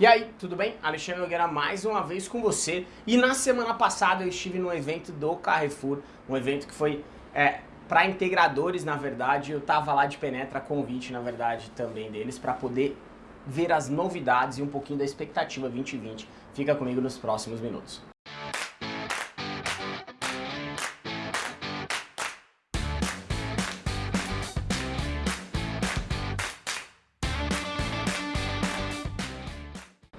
E aí, tudo bem? Alexandre Nogueira mais uma vez com você. E na semana passada eu estive no evento do Carrefour, um evento que foi é, para integradores, na verdade. Eu tava lá de penetra, convite, na verdade, também deles, para poder ver as novidades e um pouquinho da expectativa 2020. Fica comigo nos próximos minutos.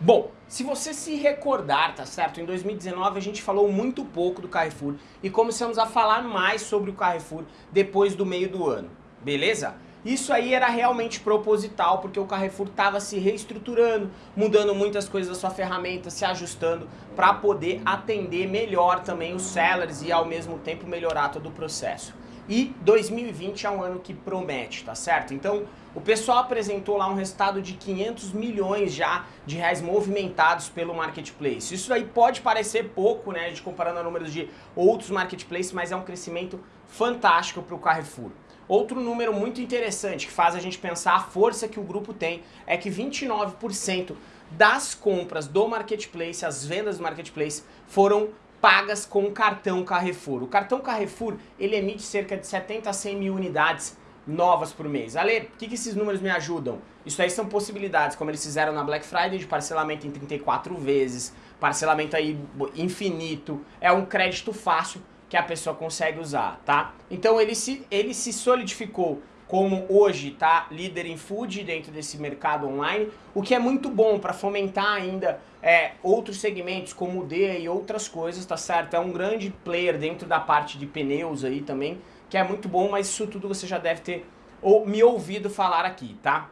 Bom, se você se recordar, tá certo? Em 2019 a gente falou muito pouco do Carrefour e começamos a falar mais sobre o Carrefour depois do meio do ano, beleza? Isso aí era realmente proposital, porque o Carrefour estava se reestruturando, mudando muitas coisas da sua ferramenta, se ajustando para poder atender melhor também os sellers e ao mesmo tempo melhorar todo o processo. E 2020 é um ano que promete, tá certo? Então, o pessoal apresentou lá um resultado de 500 milhões já de reais movimentados pelo marketplace. Isso aí pode parecer pouco, né, de comparando a números de outros marketplaces, mas é um crescimento fantástico para o Carrefour. Outro número muito interessante que faz a gente pensar a força que o grupo tem é que 29% das compras do marketplace, as vendas do marketplace, foram pagas com o cartão Carrefour. O cartão Carrefour, ele emite cerca de 70 a 100 mil unidades novas por mês. Ale, o que, que esses números me ajudam? Isso aí são possibilidades, como eles fizeram na Black Friday, de parcelamento em 34 vezes, parcelamento aí infinito, é um crédito fácil que a pessoa consegue usar, tá? Então ele se, ele se solidificou como hoje tá líder em food dentro desse mercado online, o que é muito bom para fomentar ainda é, outros segmentos como o D e outras coisas, tá certo? É um grande player dentro da parte de pneus aí também, que é muito bom, mas isso tudo você já deve ter ou, me ouvido falar aqui, tá?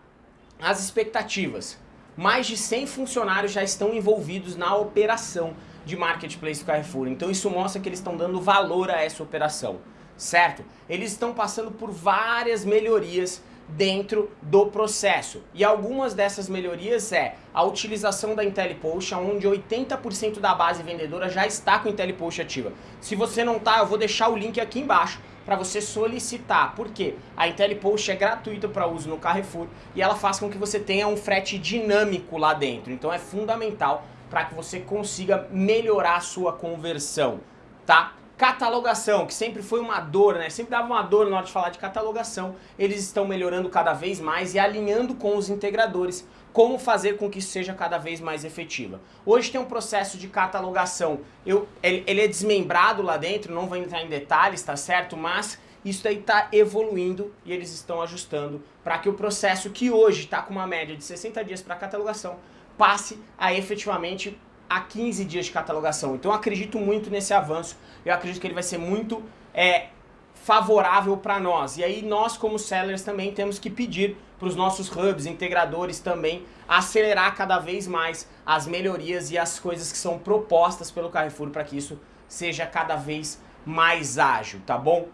As expectativas. Mais de 100 funcionários já estão envolvidos na operação de marketplace do Carrefour, então isso mostra que eles estão dando valor a essa operação certo? Eles estão passando por várias melhorias dentro do processo. E algumas dessas melhorias é a utilização da IntelliPost, onde 80% da base vendedora já está com IntelliPost ativa. Se você não está, eu vou deixar o link aqui embaixo para você solicitar. Por quê? A IntelliPost é gratuita para uso no Carrefour e ela faz com que você tenha um frete dinâmico lá dentro. Então é fundamental para que você consiga melhorar a sua conversão, tá? Catalogação, que sempre foi uma dor, né? Sempre dava uma dor na hora de falar de catalogação. Eles estão melhorando cada vez mais e alinhando com os integradores como fazer com que isso seja cada vez mais efetiva. Hoje tem um processo de catalogação, eu, ele, ele é desmembrado lá dentro, não vou entrar em detalhes, tá certo? Mas isso aí está evoluindo e eles estão ajustando para que o processo que hoje está com uma média de 60 dias para catalogação passe a efetivamente a 15 dias de catalogação. Então eu acredito muito nesse avanço, eu acredito que ele vai ser muito é, favorável para nós. E aí nós como sellers também temos que pedir para os nossos hubs, integradores também, acelerar cada vez mais as melhorias e as coisas que são propostas pelo Carrefour para que isso seja cada vez mais ágil, tá bom?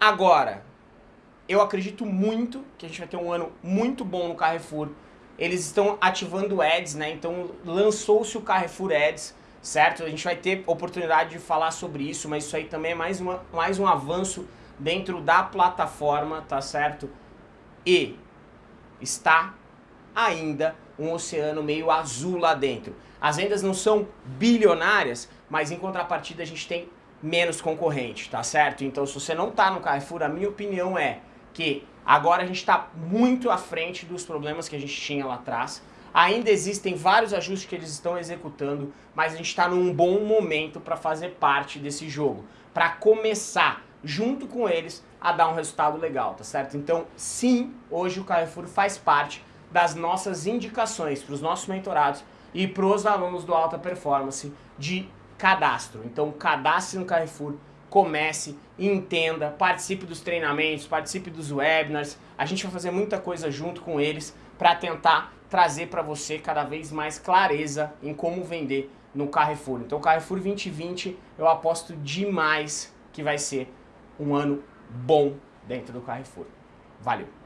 Agora, eu acredito muito que a gente vai ter um ano muito bom no Carrefour, eles estão ativando ads, né? Então lançou-se o Carrefour Ads, certo? A gente vai ter oportunidade de falar sobre isso, mas isso aí também é mais, uma, mais um avanço dentro da plataforma, tá certo? E está ainda um oceano meio azul lá dentro. As vendas não são bilionárias, mas em contrapartida a gente tem menos concorrente, tá certo? Então se você não tá no Carrefour, a minha opinião é que agora a gente está muito à frente dos problemas que a gente tinha lá atrás. Ainda existem vários ajustes que eles estão executando, mas a gente está num bom momento para fazer parte desse jogo, para começar junto com eles a dar um resultado legal, tá certo? Então, sim, hoje o Carrefour faz parte das nossas indicações para os nossos mentorados e para os alunos do Alta Performance de cadastro. Então, cadastre no Carrefour, comece, entenda, participe dos treinamentos, participe dos webinars. A gente vai fazer muita coisa junto com eles para tentar trazer para você cada vez mais clareza em como vender no Carrefour. Então, Carrefour 2020, eu aposto demais que vai ser um ano bom dentro do Carrefour. Valeu!